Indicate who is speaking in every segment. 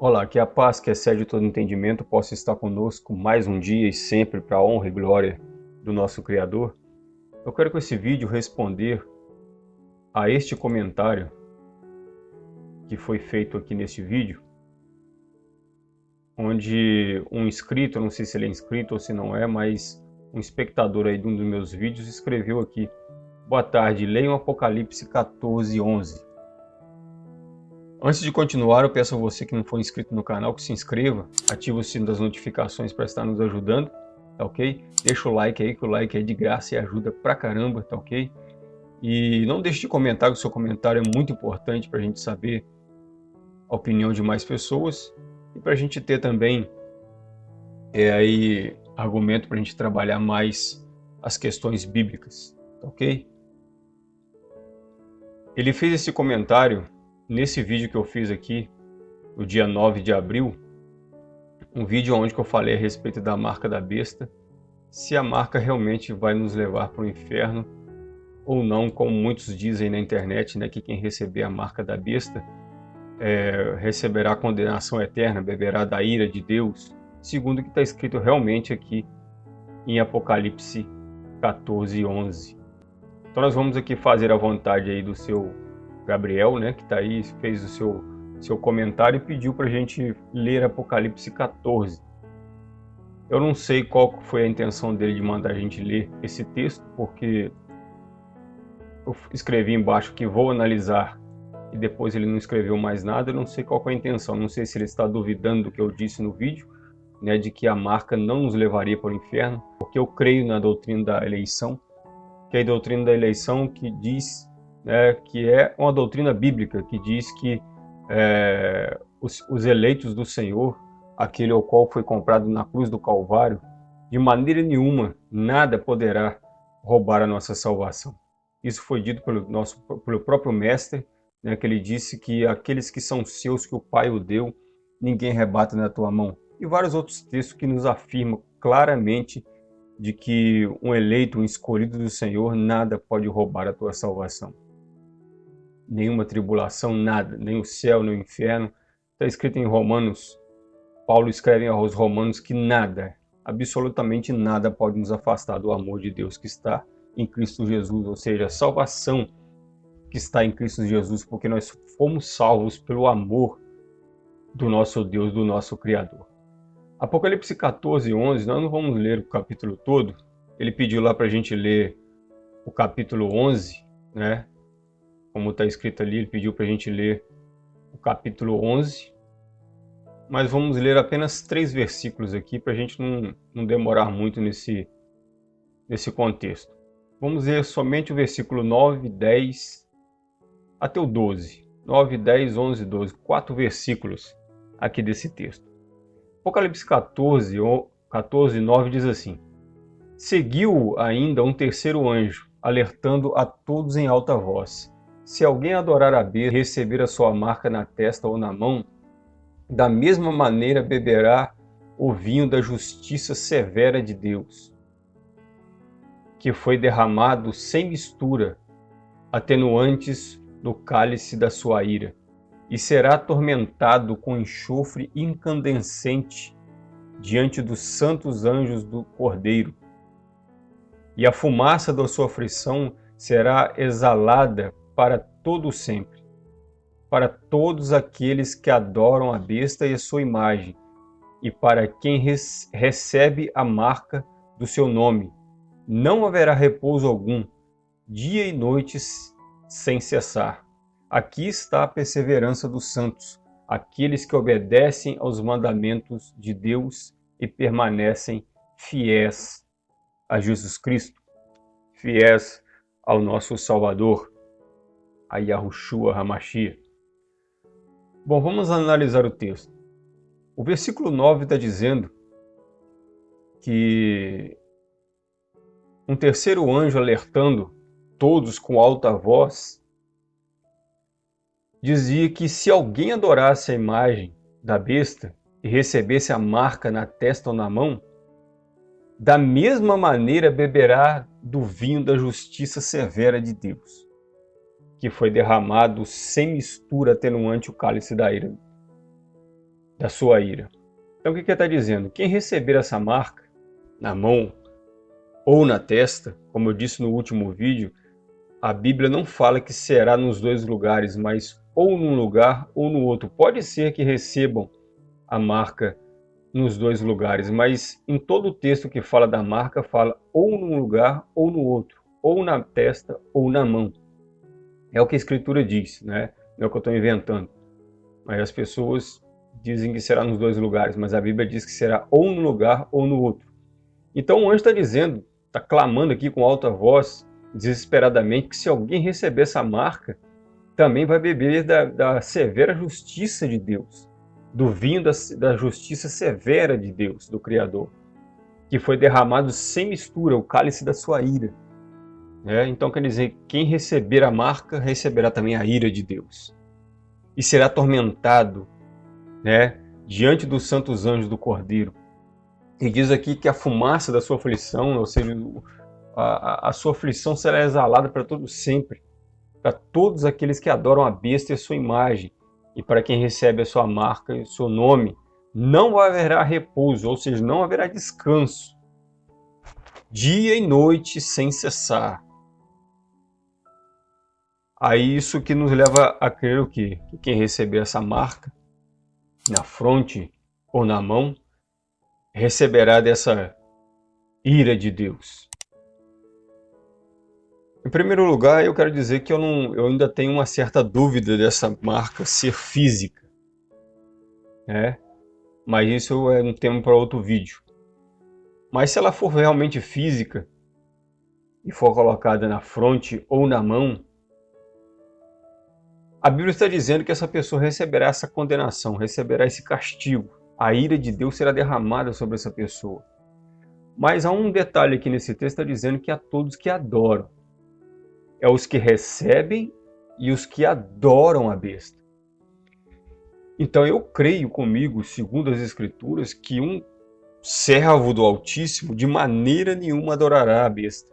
Speaker 1: Olá, que a paz que excede todo entendimento possa estar conosco mais um dia e sempre para a honra e glória do nosso Criador. Eu quero com esse vídeo responder a este comentário que foi feito aqui neste vídeo, onde um inscrito, não sei se ele é inscrito ou se não é, mas um espectador aí de um dos meus vídeos escreveu aqui Boa tarde, leiam Apocalipse 14, 11. Antes de continuar, eu peço a você que não for inscrito no canal que se inscreva, ative o sino das notificações para estar nos ajudando, tá ok? Deixa o like aí, que o like é de graça e ajuda pra caramba, tá ok? E não deixe de comentar, que o seu comentário é muito importante para a gente saber a opinião de mais pessoas e para a gente ter também é, aí, argumento para a gente trabalhar mais as questões bíblicas, tá ok? Ele fez esse comentário nesse vídeo que eu fiz aqui, no dia 9 de abril, um vídeo onde eu falei a respeito da marca da besta, se a marca realmente vai nos levar para o inferno ou não, como muitos dizem na internet, né, que quem receber a marca da besta é, receberá condenação eterna, beberá da ira de Deus, segundo o que está escrito realmente aqui em Apocalipse 14, 11. Então nós vamos aqui fazer a vontade aí do seu Gabriel, né, que está aí, fez o seu, seu comentário e pediu para a gente ler Apocalipse 14. Eu não sei qual foi a intenção dele de mandar a gente ler esse texto, porque eu escrevi embaixo que vou analisar e depois ele não escreveu mais nada, eu não sei qual é a intenção, não sei se ele está duvidando do que eu disse no vídeo, né, de que a marca não nos levaria para o inferno, porque eu creio na doutrina da eleição, que é a doutrina da eleição que diz né, que é uma doutrina bíblica que diz que é, os, os eleitos do Senhor, aquele ao qual foi comprado na cruz do Calvário, de maneira nenhuma, nada poderá roubar a nossa salvação. Isso foi dito pelo, nosso, pelo próprio Mestre, né, que ele disse que aqueles que são seus, que o Pai o deu, ninguém rebata na tua mão. E vários outros textos que nos afirmam claramente de que um eleito, um escolhido do Senhor, nada pode roubar a tua salvação nenhuma tribulação, nada, nem o céu, nem o inferno. Está escrito em Romanos, Paulo escreve aos Romanos que nada, absolutamente nada pode nos afastar do amor de Deus que está em Cristo Jesus, ou seja, a salvação que está em Cristo Jesus, porque nós fomos salvos pelo amor do nosso Deus, do nosso Criador. Apocalipse 14, 11, nós não vamos ler o capítulo todo, ele pediu lá para a gente ler o capítulo 11, né? Como está escrito ali, ele pediu para a gente ler o capítulo 11, mas vamos ler apenas três versículos aqui para a gente não, não demorar muito nesse, nesse contexto. Vamos ler somente o versículo 9, 10 até o 12. 9, 10, 11, 12. Quatro versículos aqui desse texto. Apocalipse 14, 14 9 diz assim: Seguiu ainda um terceiro anjo, alertando a todos em alta voz se alguém adorar a besta e receber a sua marca na testa ou na mão, da mesma maneira beberá o vinho da justiça severa de Deus, que foi derramado sem mistura, atenuantes no cálice da sua ira, e será atormentado com enxofre incandescente diante dos santos anjos do Cordeiro. E a fumaça da sua aflição será exalada para todo sempre, para todos aqueles que adoram a besta e a sua imagem, e para quem recebe a marca do seu nome. Não haverá repouso algum, dia e noite sem cessar. Aqui está a perseverança dos santos, aqueles que obedecem aos mandamentos de Deus e permanecem fiéis a Jesus Cristo, fiéis ao nosso Salvador a Yahushua Hamashia. Bom, vamos analisar o texto. O versículo 9 está dizendo que um terceiro anjo alertando todos com alta voz, dizia que se alguém adorasse a imagem da besta e recebesse a marca na testa ou na mão, da mesma maneira beberá do vinho da justiça severa de Deus que foi derramado sem mistura atenuante o cálice da ira. da sua ira. Então o que ele está dizendo? Quem receber essa marca na mão ou na testa, como eu disse no último vídeo, a Bíblia não fala que será nos dois lugares, mas ou num lugar ou no outro. Pode ser que recebam a marca nos dois lugares, mas em todo o texto que fala da marca, fala ou num lugar ou no outro, ou na testa ou na mão. É o que a Escritura diz, né? não é o que eu estou inventando. Mas as pessoas dizem que será nos dois lugares, mas a Bíblia diz que será ou num lugar ou no outro. Então o anjo está dizendo, está clamando aqui com alta voz, desesperadamente, que se alguém receber essa marca, também vai beber da, da severa justiça de Deus, do vinho da, da justiça severa de Deus, do Criador, que foi derramado sem mistura, o cálice da sua ira. É, então quer dizer, quem receber a marca, receberá também a ira de Deus. E será atormentado né, diante dos santos anjos do Cordeiro. E diz aqui que a fumaça da sua aflição, ou seja, a, a sua aflição será exalada para todo sempre, para todos aqueles que adoram a besta e a sua imagem, e para quem recebe a sua marca e o seu nome, não haverá repouso, ou seja, não haverá descanso, dia e noite sem cessar. Aí isso que nos leva a crer o quê? Que quem receber essa marca na fronte ou na mão receberá dessa ira de Deus. Em primeiro lugar, eu quero dizer que eu, não, eu ainda tenho uma certa dúvida dessa marca ser física. Né? Mas isso é um tema para outro vídeo. Mas se ela for realmente física e for colocada na fronte ou na mão, a Bíblia está dizendo que essa pessoa receberá essa condenação, receberá esse castigo. A ira de Deus será derramada sobre essa pessoa. Mas há um detalhe aqui nesse texto, está dizendo que a todos que adoram. É os que recebem e os que adoram a besta. Então eu creio comigo, segundo as Escrituras, que um servo do Altíssimo de maneira nenhuma adorará a besta.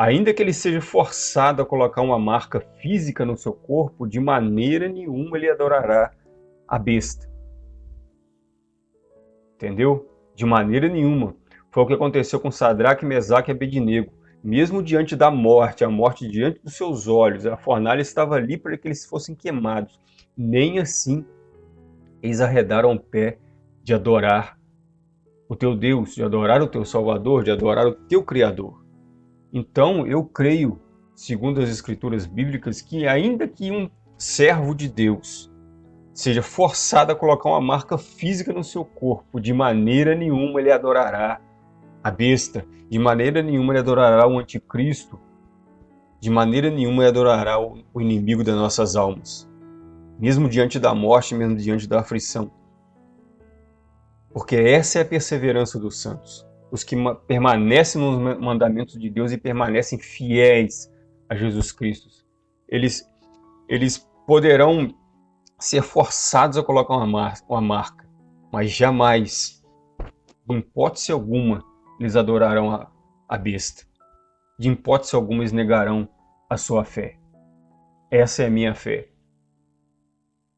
Speaker 1: Ainda que ele seja forçado a colocar uma marca física no seu corpo, de maneira nenhuma ele adorará a besta. Entendeu? De maneira nenhuma. Foi o que aconteceu com Sadraque, Mesaque e Abednego. Mesmo diante da morte, a morte diante dos seus olhos, a fornalha estava ali para que eles fossem queimados. Nem assim eles arredaram o pé de adorar o teu Deus, de adorar o teu Salvador, de adorar o teu Criador. Então, eu creio, segundo as escrituras bíblicas, que ainda que um servo de Deus seja forçado a colocar uma marca física no seu corpo, de maneira nenhuma ele adorará a besta, de maneira nenhuma ele adorará o anticristo, de maneira nenhuma ele adorará o inimigo das nossas almas, mesmo diante da morte, mesmo diante da aflição. Porque essa é a perseverança dos santos os que permanecem nos mandamentos de Deus e permanecem fiéis a Jesus Cristo. Eles, eles poderão ser forçados a colocar uma, mar uma marca, mas jamais, em hipótese alguma, eles adorarão a, a besta. De hipótese alguma, eles negarão a sua fé. Essa é a minha fé.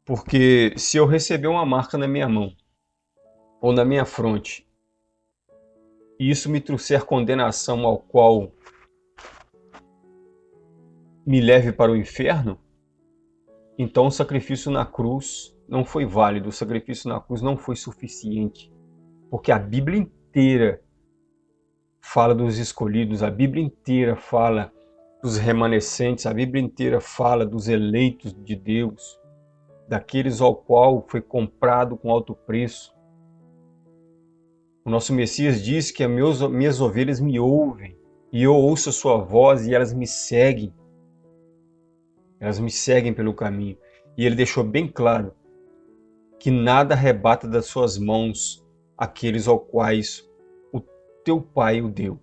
Speaker 1: Porque se eu receber uma marca na minha mão, ou na minha fronte, e isso me trouxer condenação ao qual me leve para o inferno, então o sacrifício na cruz não foi válido, o sacrifício na cruz não foi suficiente, porque a Bíblia inteira fala dos escolhidos, a Bíblia inteira fala dos remanescentes, a Bíblia inteira fala dos eleitos de Deus, daqueles ao qual foi comprado com alto preço, o nosso Messias diz que as minhas ovelhas me ouvem e eu ouço a sua voz e elas me seguem. Elas me seguem pelo caminho. E ele deixou bem claro que nada arrebata das suas mãos aqueles aos quais o teu Pai o deu.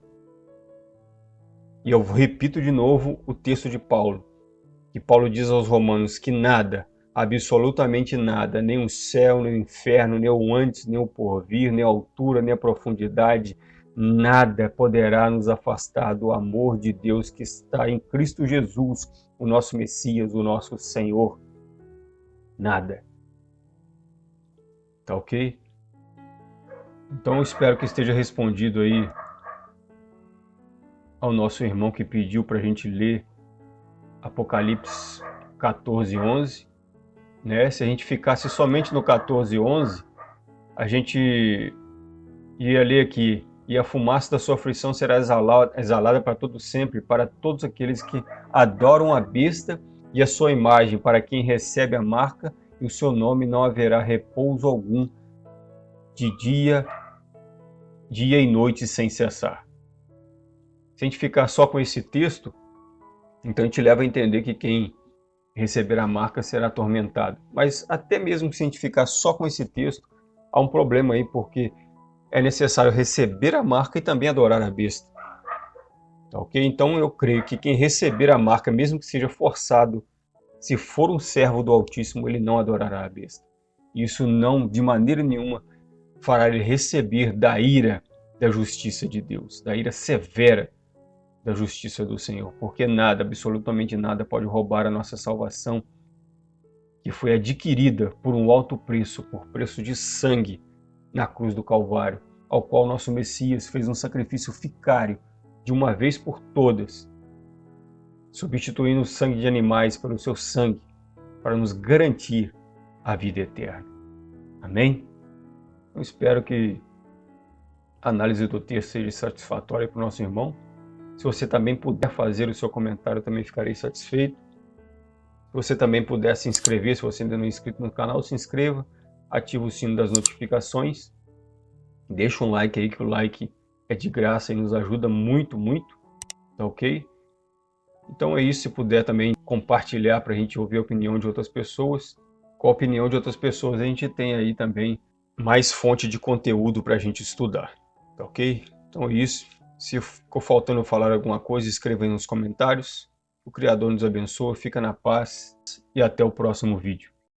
Speaker 1: E eu repito de novo o texto de Paulo, que Paulo diz aos romanos que nada absolutamente nada, nem o céu, nem o inferno, nem o antes, nem o porvir, nem a altura, nem a profundidade, nada poderá nos afastar do amor de Deus que está em Cristo Jesus, o nosso Messias, o nosso Senhor. Nada. Tá ok? Então espero que esteja respondido aí ao nosso irmão que pediu para a gente ler Apocalipse 14, 11. Né? Se a gente ficasse somente no 14, 11, a gente ia ler aqui, e a fumaça da sua aflição será exalada, exalada para todo sempre, para todos aqueles que adoram a besta e a sua imagem, para quem recebe a marca e o seu nome não haverá repouso algum de dia, dia e noite sem cessar. Se a gente ficar só com esse texto, então a gente leva a entender que quem receber a marca será atormentado. Mas até mesmo se a gente ficar só com esse texto, há um problema aí, porque é necessário receber a marca e também adorar a besta. Tá ok? Então eu creio que quem receber a marca, mesmo que seja forçado, se for um servo do Altíssimo, ele não adorará a besta. Isso não, de maneira nenhuma, fará ele receber da ira da justiça de Deus, da ira severa da justiça do Senhor, porque nada, absolutamente nada, pode roubar a nossa salvação, que foi adquirida por um alto preço, por preço de sangue, na cruz do Calvário, ao qual nosso Messias fez um sacrifício ficário de uma vez por todas, substituindo o sangue de animais pelo seu sangue, para nos garantir a vida eterna. Amém? Eu espero que a análise do texto seja satisfatória para o nosso irmão. Se você também puder fazer o seu comentário, também ficarei satisfeito. Se você também puder se inscrever, se você ainda não é inscrito no canal, se inscreva ativa o sino das notificações, deixa um like aí, que o like é de graça e nos ajuda muito, muito, tá ok? Então é isso, se puder também compartilhar para a gente ouvir a opinião de outras pessoas. Com a opinião de outras pessoas a gente tem aí também mais fonte de conteúdo para a gente estudar, tá ok? Então é isso. Se ficou faltando falar alguma coisa, escreva aí nos comentários. O Criador nos abençoe, fica na paz e até o próximo vídeo.